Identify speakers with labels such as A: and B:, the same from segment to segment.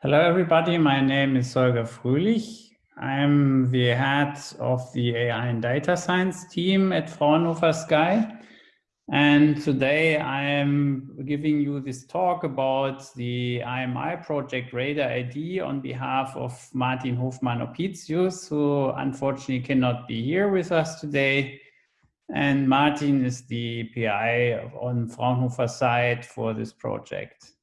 A: Hello, everybody. My name is Holger Fröhlich. I'm the head of the AI and data science team at Fraunhofer SCAI. And today I'm giving you this talk about the IMI project Radar AD on behalf of Martin Hofmann-Apitius, who unfortunately cannot be here with us today. And Martin is the PI on Fraunhofer side for this project.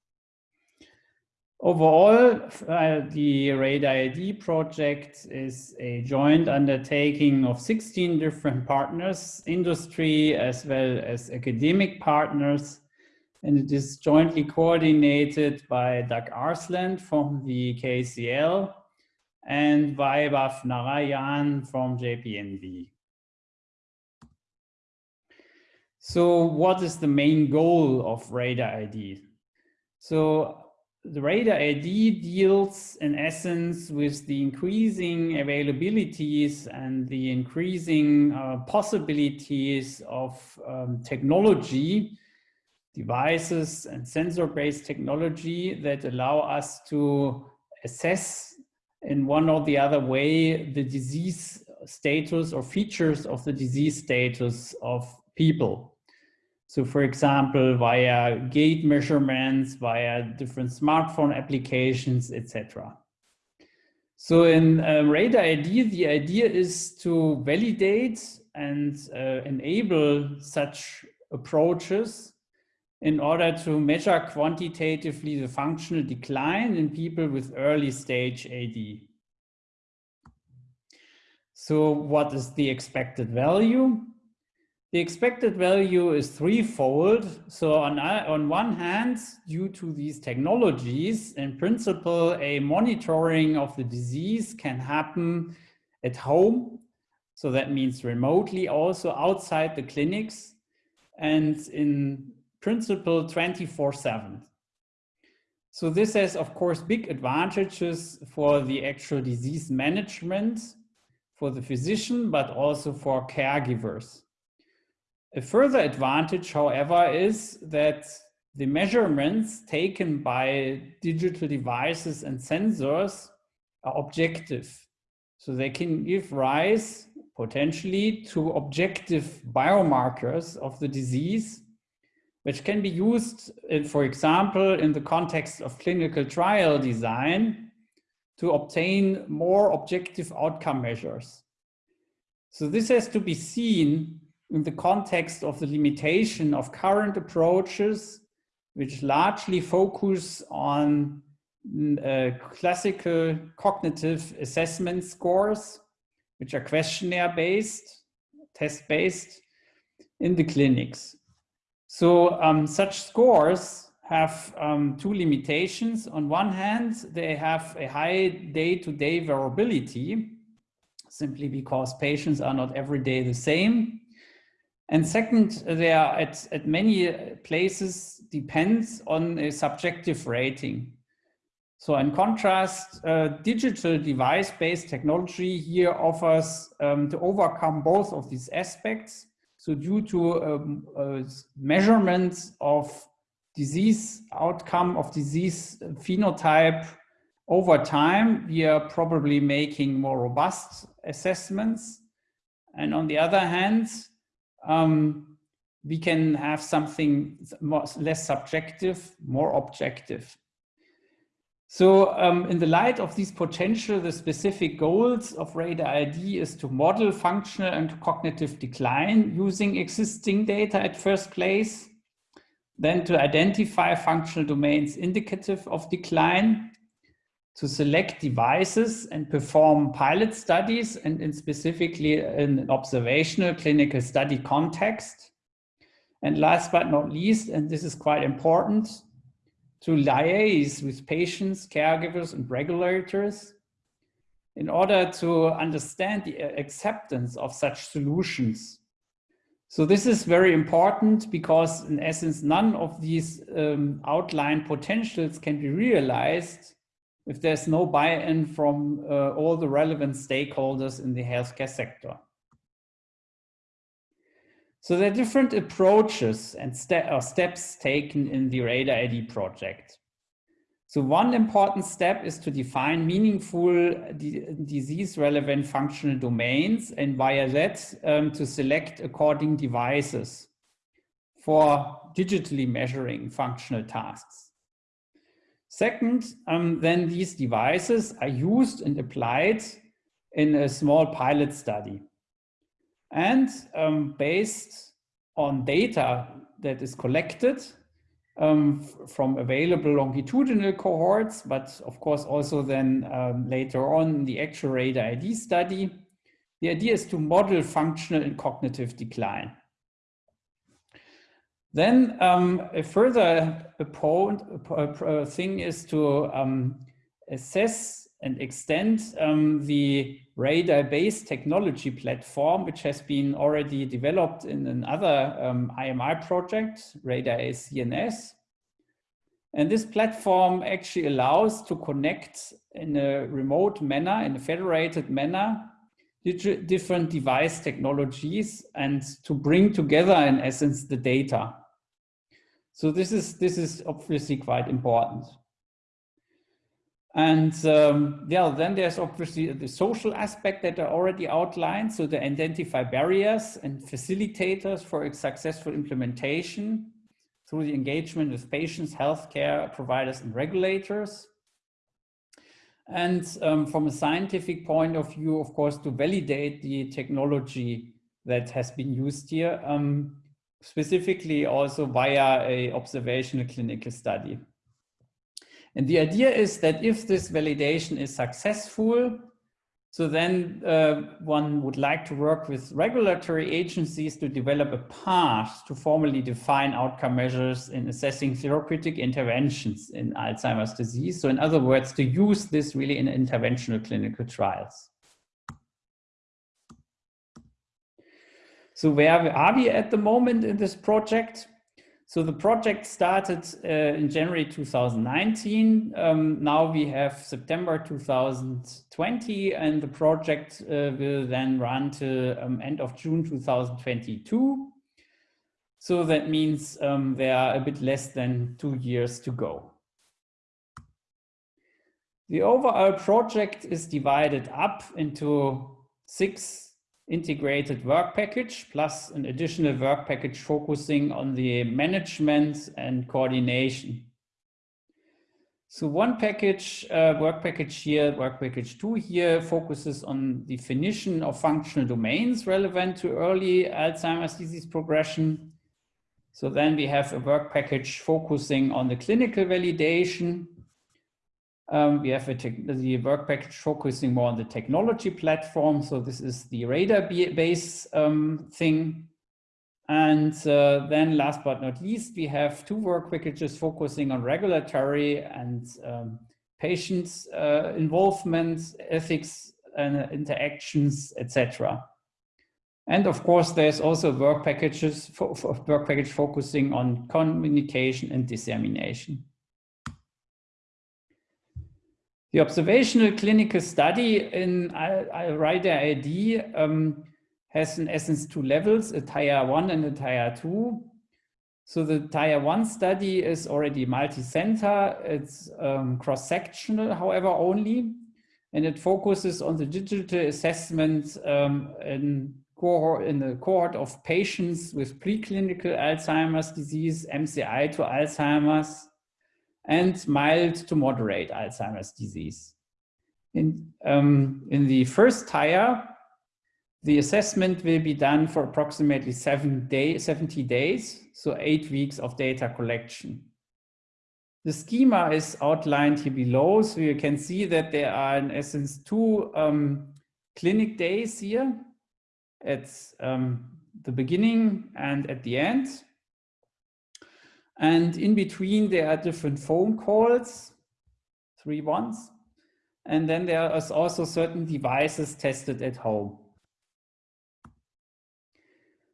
A: Overall, uh, the Radar AD project is a joint undertaking of 16 different partners, industry as well as academic partners. And it is jointly coordinated by Dag Aarsland from the KCL and Vaibhav Narayan from JPNV. So what is the main goal of Radar AD? So the radar AD deals in essence with the increasing availabilities and the increasing uh, possibilities of um, technology, devices and sensor-based technology that allow us to assess in one or the other way the disease status or features of the disease status of people. So for example, via gait measurements, via different smartphone applications, etc. So in um, Radar AD, the idea is to validate and uh, enable such approaches in order to measure quantitatively the functional decline in people with early stage AD. So what is the expected value? The expected value is threefold. So on, on one hand, due to these technologies, in principle, a monitoring of the disease can happen at home. So that means remotely also outside the clinics and in principle 24 seven. So this has, of course, big advantages for the actual disease management for the physician, but also for caregivers. A further advantage, however, is that the measurements taken by digital devices and sensors are objective. So they can give rise potentially to objective biomarkers of the disease, which can be used, in, for example, in the context of clinical trial design to obtain more objective outcome measures. So this has to be seen in the context of the limitation of current approaches, which largely focus on uh, classical cognitive assessment scores, which are questionnaire based, test based in the clinics. So um, such scores have um, two limitations. On one hand, they have a high day-to-day -day variability, simply because patients are not every day the same. And second, they are at, at many places depends on a subjective rating. So in contrast, uh, digital device-based technology here offers um, to overcome both of these aspects. So due to um, uh, measurements of disease outcome of disease phenotype over time, we are probably making more robust assessments. And on the other hand, um, we can have something less subjective, more objective. So um, in the light of these potential, the specific goals of Radar AD is to model functional and cognitive decline using existing data at first place, then to identify functional domains indicative of decline, to select devices and perform pilot studies and in specifically in an observational clinical study context. And last but not least, and this is quite important, to liaise with patients, caregivers, and regulators in order to understand the acceptance of such solutions. So this is very important because in essence, none of these um, outlined potentials can be realized if there's no buy-in from uh, all the relevant stakeholders in the healthcare sector. So there are different approaches and ste steps taken in the Radar AD project. So one important step is to define meaningful disease-relevant functional domains and via that um, to select according devices for digitally measuring functional tasks. Second, um, then these devices are used and applied in a small pilot study. And um, based on data that is collected um, from available longitudinal cohorts, but of course also then um, later on in the actual radar AD study. The idea is to model functional and cognitive decline. Then um, a further point, thing is to um, assess and extend um, the radar-based technology platform, which has been already developed in another um, IMI project, Radar CNS. And this platform actually allows to connect in a remote manner, in a federated manner, different device technologies and to bring together in essence the data. So this is, this is obviously quite important. And um, yeah, then there's obviously the social aspect that are already outlined. So to identify barriers and facilitators for successful implementation through the engagement with patients, healthcare providers and regulators. And um, from a scientific point of view, of course, to validate the technology that has been used here, um, specifically also via a observational clinical study. And the idea is that if this validation is successful, so then uh, one would like to work with regulatory agencies to develop a path to formally define outcome measures in assessing therapeutic interventions in Alzheimer's disease. So in other words, to use this really in interventional clinical trials. So where are we at the moment in this project? So the project started uh, in January 2019. Um, now we have September 2020 and the project uh, will then run to um, end of June 2022. So that means um, there are a bit less than two years to go. The overall project is divided up into six integrated work package plus an additional work package focusing on the management and coordination. So one package, uh, work package here, work package two here focuses on definition of functional domains relevant to early Alzheimer's disease progression. So then we have a work package focusing on the clinical validation um, we have the work package focusing more on the technology platform. So this is the radar base um, thing. And uh, then last but not least, we have two work packages focusing on regulatory and um, patients uh, involvement, ethics and interactions, etc. And of course, there's also work packages work package focusing on communication and dissemination. The observational clinical study in Radar AD um, has in essence two levels, a tier one and a tier two. So the tier one study is already multi-center. It's um, cross-sectional, however, only, and it focuses on the digital assessment um, in, in the cohort of patients with preclinical Alzheimer's disease, MCI to Alzheimer's, and mild to moderate Alzheimer's disease. In, um, in the first tier, the assessment will be done for approximately seven day, 70 days, so eight weeks of data collection. The schema is outlined here below, so you can see that there are in essence two um, clinic days here at um, the beginning and at the end. And in between, there are different phone calls, three ones. And then there is also certain devices tested at home.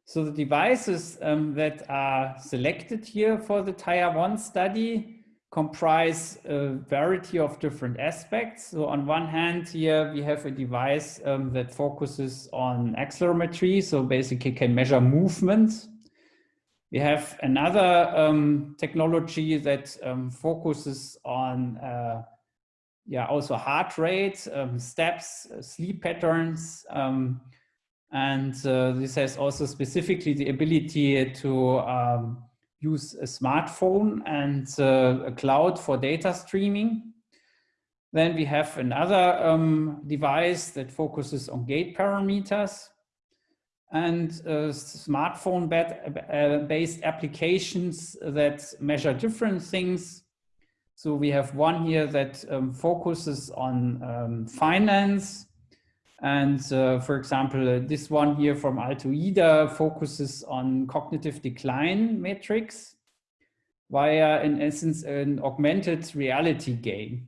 A: So the devices um, that are selected here for the tier one study comprise a variety of different aspects. So on one hand here, we have a device um, that focuses on accelerometry. So basically can measure movement We have another um, technology that um, focuses on uh, yeah, also heart rate, um, steps, uh, sleep patterns. Um, and uh, this has also specifically the ability to um, use a smartphone and uh, a cloud for data streaming. Then we have another um, device that focuses on gait parameters and uh, smartphone-based applications that measure different things. So we have one here that um, focuses on um, finance. And uh, for example, uh, this one here from Altoida focuses on cognitive decline metrics via, in essence, an augmented reality game.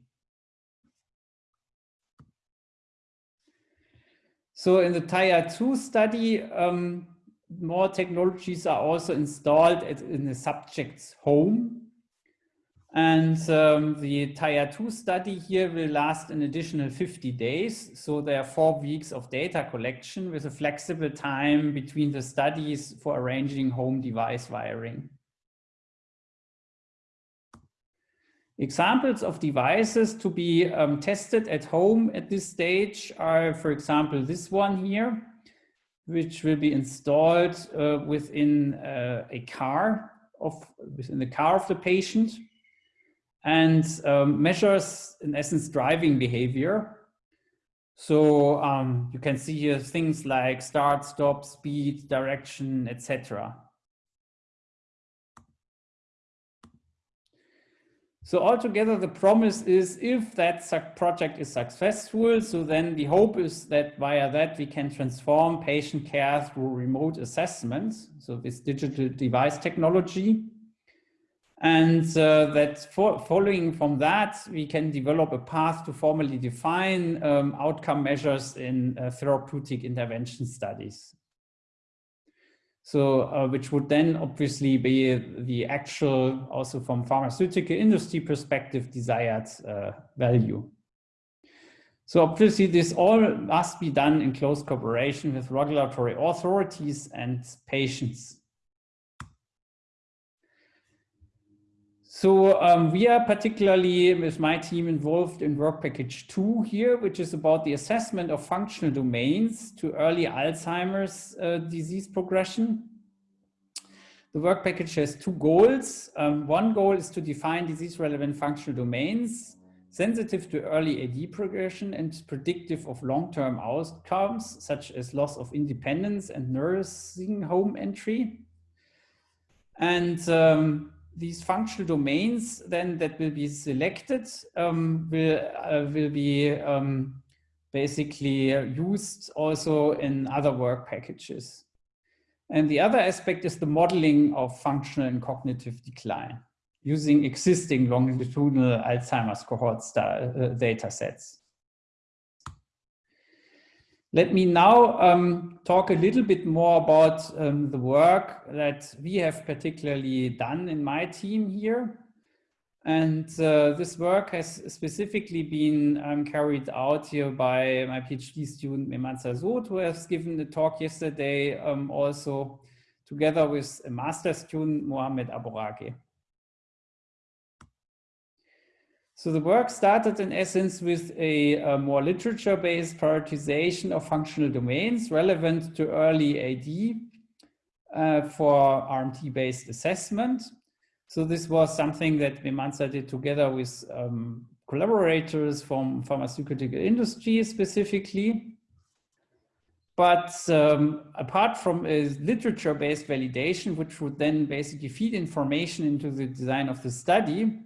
A: So in the Tier 2 study, um, more technologies are also installed at, in the subject's home. And um, the Tier 2 study here will last an additional 50 days. So there are four weeks of data collection with a flexible time between the studies for arranging home device wiring. Examples of devices to be um, tested at home at this stage are, for example, this one here, which will be installed uh, within uh, a car of within the car of the patient and um, measures, in essence, driving behavior. So um, you can see here things like start, stop, speed, direction, etc. So altogether, the promise is if that project is successful, so then the hope is that via that we can transform patient care through remote assessments, so this digital device technology. And uh, that following from that, we can develop a path to formally define um, outcome measures in uh, therapeutic intervention studies. So, uh, which would then obviously be the actual, also from pharmaceutical industry perspective, desired uh, value. So obviously this all must be done in close cooperation with regulatory authorities and patients. So um, we are particularly with my team involved in work package two here, which is about the assessment of functional domains to early Alzheimer's uh, disease progression. The work package has two goals. Um, one goal is to define disease relevant functional domains sensitive to early AD progression and predictive of long-term outcomes, such as loss of independence and nursing home entry. And um, these functional domains then that will be selected um, will, uh, will be um, basically used also in other work packages. And the other aspect is the modeling of functional and cognitive decline using existing longitudinal Alzheimer's cohort uh, data sets. Let me now um, talk a little bit more about um, the work that we have particularly done in my team here. And uh, this work has specifically been um, carried out here by my PhD student Meemansa Sood, who has given the talk yesterday um, also together with a master student, Mohamed Aborake. So the work started in essence with a, a more literature-based prioritization of functional domains relevant to early AD uh, for RMT-based assessment. So this was something that Meemansa did together with um, collaborators from pharmaceutical industry specifically. But um, apart from a literature-based validation, which would then basically feed information into the design of the study,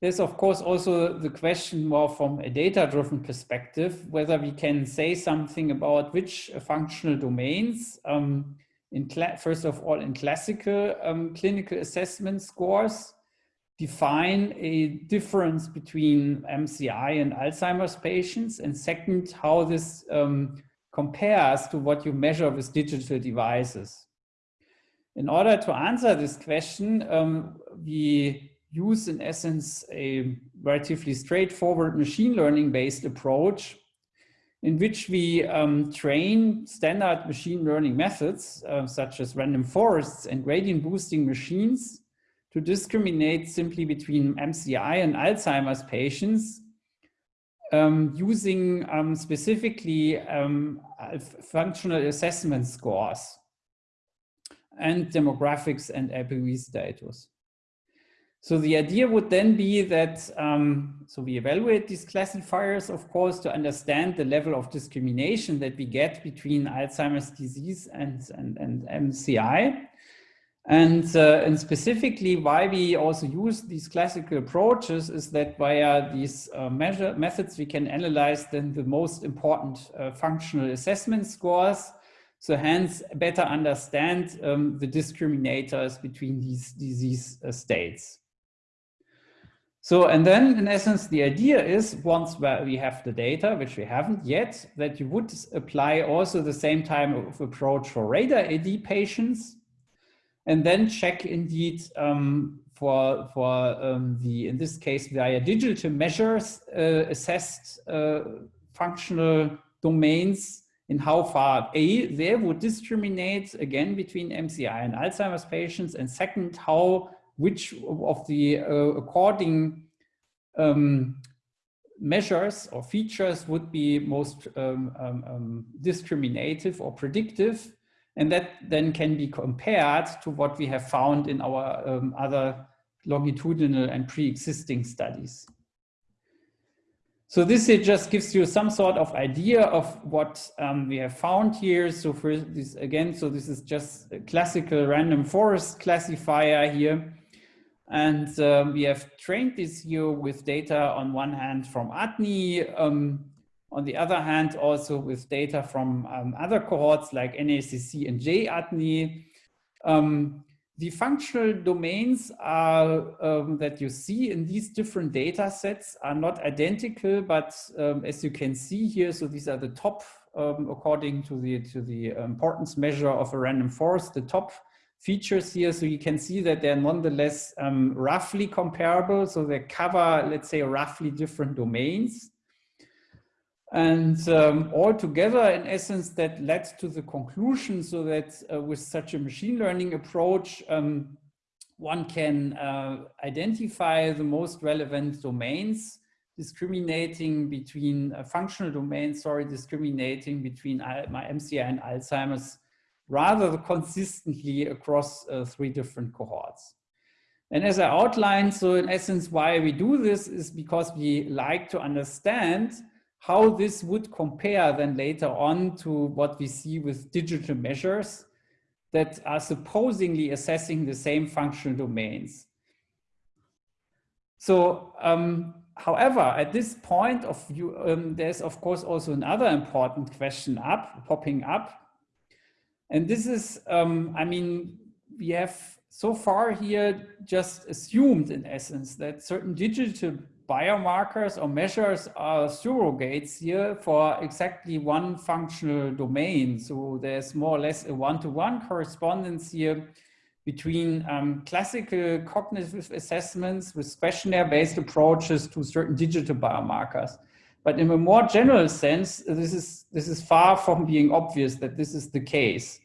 A: there's of course also the question more from a data-driven perspective, whether we can say something about which functional domains, um, in first of all in classical um, clinical assessment scores, define a difference between MCI and Alzheimer's patients, and second, how this um, compares to what you measure with digital devices. In order to answer this question, um, we use in essence a relatively straightforward machine learning based approach in which we um, train standard machine learning methods, uh, such as random forests and gradient boosting machines to discriminate simply between MCI and Alzheimer's patients um, using um, specifically um, functional assessment scores and demographics and APOE status. So the idea would then be that, um, so we evaluate these classifiers, of course, to understand the level of discrimination that we get between Alzheimer's disease and, and, and MCI. And, uh, and specifically why we also use these classical approaches is that via these uh, measure methods, we can analyze then the most important uh, functional assessment scores. So hence better understand um, the discriminators between these disease uh, states. So, and then in essence, the idea is once we have the data, which we haven't yet, that you would apply also the same type of approach for radar AD patients and then check indeed um, for, for um, the, in this case, via digital measures, uh, assessed uh, functional domains in how far A, they would discriminate again between MCI and Alzheimer's patients. And second, how, which of the uh, according um, measures or features would be most um, um, um discriminative or predictive and that then can be compared to what we have found in our um, other longitudinal and pre-existing studies. So this here just gives you some sort of idea of what um, we have found here. So for this again, so this is just a classical random forest classifier here. And um, we have trained this here with data on one hand from ADNI, um, on the other hand, also with data from um, other cohorts like NACC and JADNI, um, the functional domains are, um, that you see in these different data sets are not identical, but um, as you can see here, so these are the top, um, according to the, to the importance measure of a random forest, the top features here. So you can see that they're nonetheless um, roughly comparable. So they cover, let's say, roughly different domains. And um, altogether, in essence, that led to the conclusion so that uh, with such a machine learning approach, um, one can uh, identify the most relevant domains, discriminating between uh, functional domains, sorry, discriminating between my MCI and Alzheimer's rather consistently across uh, three different cohorts. And as I outlined, so in essence, why we do this is because we like to understand how this would compare then later on to what we see with digital measures that are supposedly assessing the same functional domains. So, um, however, at this point of view, um, there's of course also another important question up, popping up. And this is, um, I mean, we have so far here just assumed in essence that certain digital biomarkers or measures are surrogates here for exactly one functional domain. So there's more or less a one-to-one -one correspondence here between um, classical cognitive assessments with questionnaire-based approaches to certain digital biomarkers. But in a more general sense, this is, this is far from being obvious that this is the case.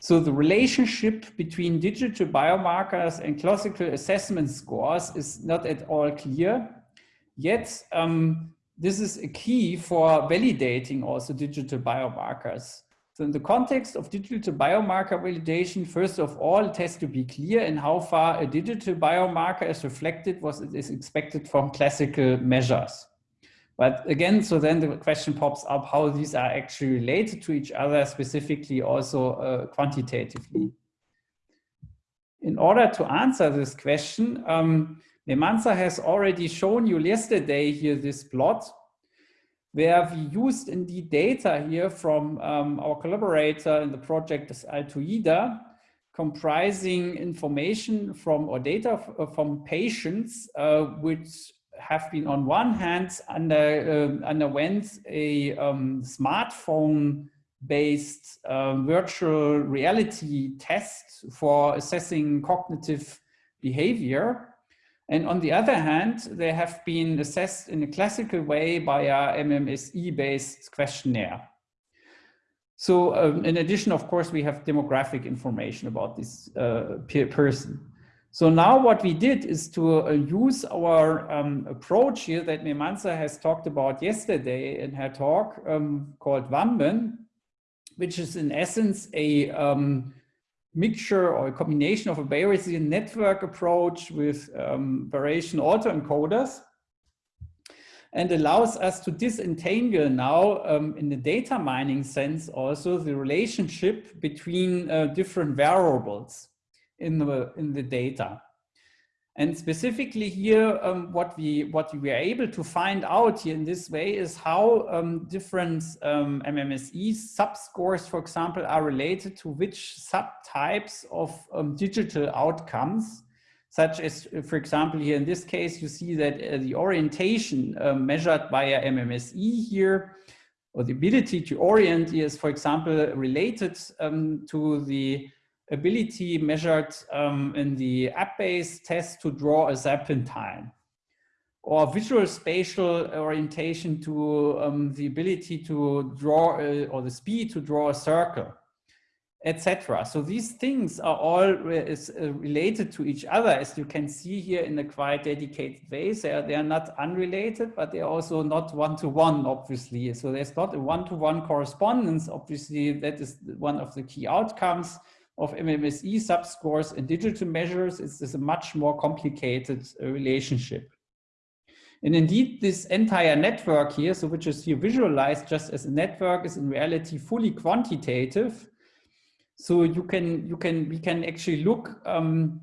A: So the relationship between digital biomarkers and classical assessment scores is not at all clear. Yet, um, this is a key for validating also digital biomarkers. So in the context of digital biomarker validation, first of all, it has to be clear in how far a digital biomarker is reflected what is expected from classical measures. But again, so then the question pops up how these are actually related to each other, specifically also uh, quantitatively. In order to answer this question, um, Meemansa has already shown you yesterday here this plot where we used indeed data here from um, our collaborator in the project is Altoida, comprising information from or data uh, from patients uh, which have been on one hand under, uh, underwent a um, smartphone based um, virtual reality test for assessing cognitive behavior And on the other hand, they have been assessed in a classical way by a MMSE-based questionnaire. So um, in addition, of course, we have demographic information about this uh, person. So now what we did is to uh, use our um, approach here that Meemansa has talked about yesterday in her talk um, called VAMBN, which is in essence a um, mixture or a combination of a Bayesian network approach with um, variation autoencoders and allows us to disentangle now um, in the data mining sense also the relationship between uh, different variables in the, in the data. And specifically here, um, what we what we were able to find out here in this way is how um, different um, MMSE subscores, for example, are related to which subtypes of um, digital outcomes, such as, for example, here in this case, you see that uh, the orientation uh, measured by a MMSE here, or the ability to orient is, for example, related um, to the ability measured um, in the app-based test to draw a serpentine or visual spatial orientation to um, the ability to draw a, or the speed to draw a circle, etc. So these things are all re is, uh, related to each other, as you can see here in a quite dedicated way. They are, they are not unrelated, but they're also not one-to-one, -one, obviously. So there's not a one-to-one -one correspondence. Obviously, that is one of the key outcomes of MMSE subscores and digital measures is, a much more complicated uh, relationship. And indeed, this entire network here, so which is here visualized just as a network, is in reality fully quantitative. So you can, you can, we can actually look. Um,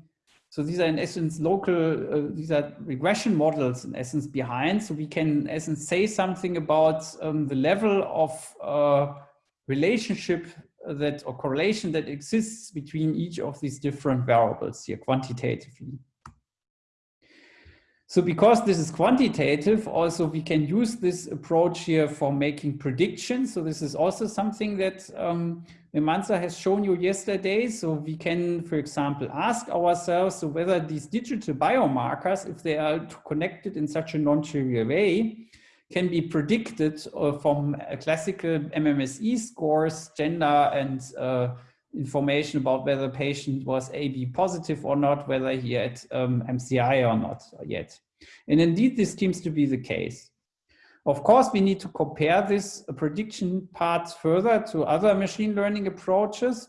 A: so these are in essence local, uh, these are regression models in essence behind. So we can in essence say something about um, the level of uh, relationship that or correlation that exists between each of these different variables here quantitatively. So because this is quantitative, also we can use this approach here for making predictions. So this is also something that um, has shown you yesterday. So we can, for example, ask ourselves so whether these digital biomarkers, if they are connected in such a non-trivial way, can be predicted uh, from classical MMSE scores, gender and uh, information about whether the patient was AB positive or not, whether he had um, MCI or not yet. And indeed, this seems to be the case. Of course, we need to compare this prediction part further to other machine learning approaches.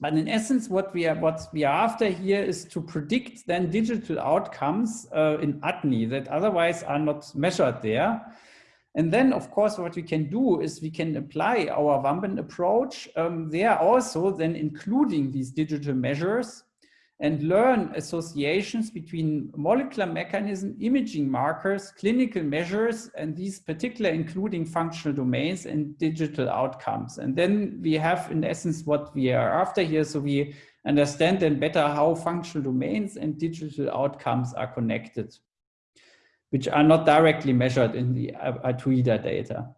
A: But in essence, what we are what we are after here is to predict then digital outcomes uh, in ADNI that otherwise are not measured there. And then, of course, what we can do is we can apply our VAMBN approach um, there also then including these digital measures and learn associations between molecular mechanism, imaging markers, clinical measures, and these particular including functional domains and digital outcomes. And then we have in essence what we are after here. So we understand then better how functional domains and digital outcomes are connected, which are not directly measured in the Altoida data.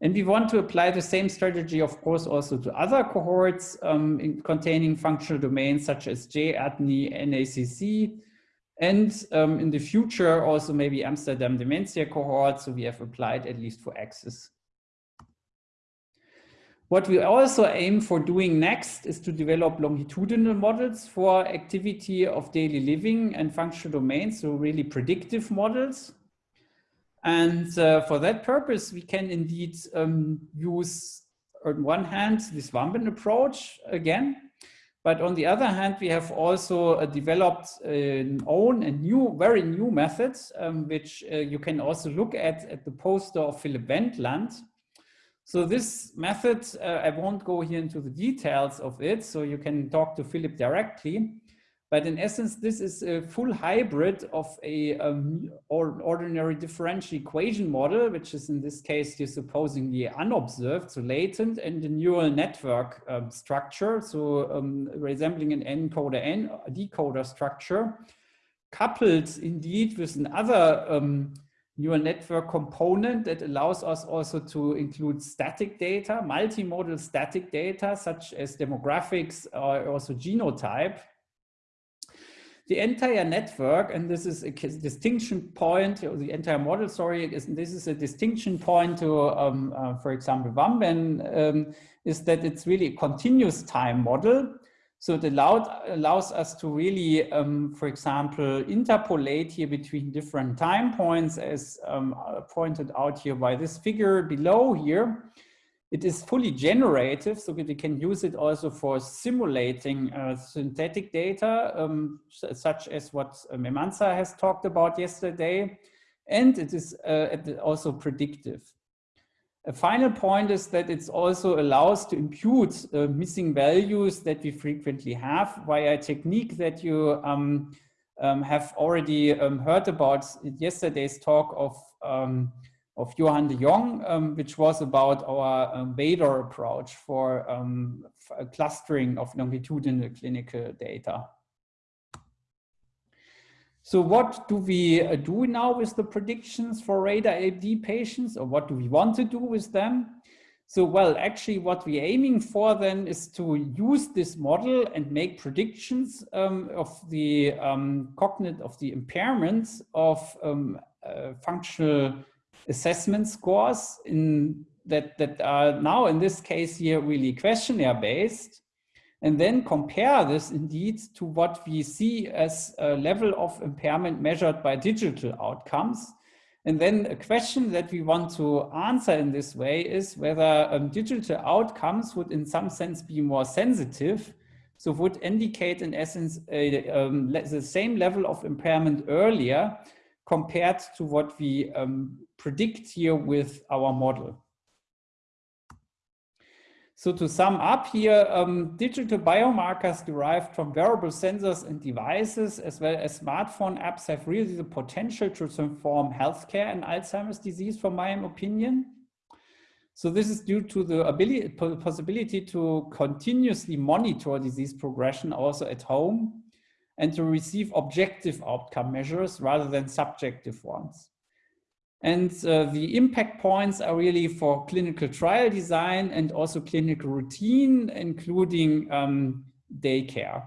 A: And we want to apply the same strategy, of course, also to other cohorts um, containing functional domains such as J-ADNI, NACC, and um, in the future, also maybe Amsterdam dementia cohort. So we have applied at least for access. What we also aim for doing next is to develop longitudinal models for activity of daily living and functional domains, so really predictive models. And uh, for that purpose, we can indeed um, use, on one hand, this VAMBN approach again, but on the other hand, we have also uh, developed an own and new, very new methods, um, which uh, you can also look at at the poster of Philip Wendland. So this method, uh, I won't go here into the details of it, so you can talk to Philip directly. But in essence, this is a full hybrid of a um, or ordinary differential equation model, which is in this case, you're supposingly unobserved, so latent, and a neural network um, structure, so um, resembling an encoder and decoder structure, coupled indeed with another um, neural network component that allows us also to include static data, multimodal static data, such as demographics or also genotype, the entire network, and this is a distinction point, the entire model, sorry, is, this is a distinction point to, um, uh, for example, VAMBN, um, is that it's really a continuous time model. So it allowed, allows us to really, um, for example, interpolate here between different time points as um, pointed out here by this figure below here. It is fully generative, so that we can use it also for simulating uh, synthetic data, um, such as what Meemansa has talked about yesterday. And it is uh, also predictive. A final point is that it also allows to impute uh, missing values that we frequently have via a technique that you um, um, have already um, heard about yesterday's talk of, um, of Johan de Jong, um, which was about our um, approach for, for clustering of longitudinal clinical data. So what do we uh, do now with the predictions for radar AD patients or what do we want to do with them? So, well, actually what we're aiming for then is to use this model and make predictions um, of the um, cognitive, of the impairments of um, uh, functional assessment scores in that, that are now in this case here really questionnaire based and then compare this indeed to what we see as a level of impairment measured by digital outcomes. And then a question that we want to answer in this way is whether um, digital outcomes would in some sense be more sensitive. So would indicate in essence a, um, the same level of impairment earlier compared to what we um, predict here with our model. So to sum up here, um, digital biomarkers derived from wearable sensors and devices, as well as smartphone apps have really the potential to transform healthcare and Alzheimer's disease, from my opinion. So this is due to the ability, possibility to continuously monitor disease progression also at home and to receive objective outcome measures rather than subjective ones. And uh, the impact points are really for clinical trial design and also clinical routine, including um, daycare.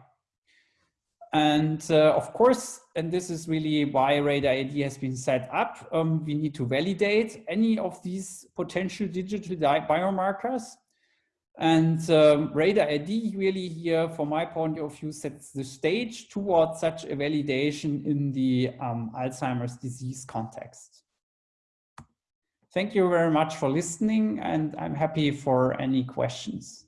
A: And uh, of course, and this is really why Radar AD has been set up, um, we need to validate any of these potential digital biomarkers. And um, Radar AD really here, from my point of view, sets the stage towards such a validation in the um, Alzheimer's disease context. Thank you very much for listening and I'm happy for any questions.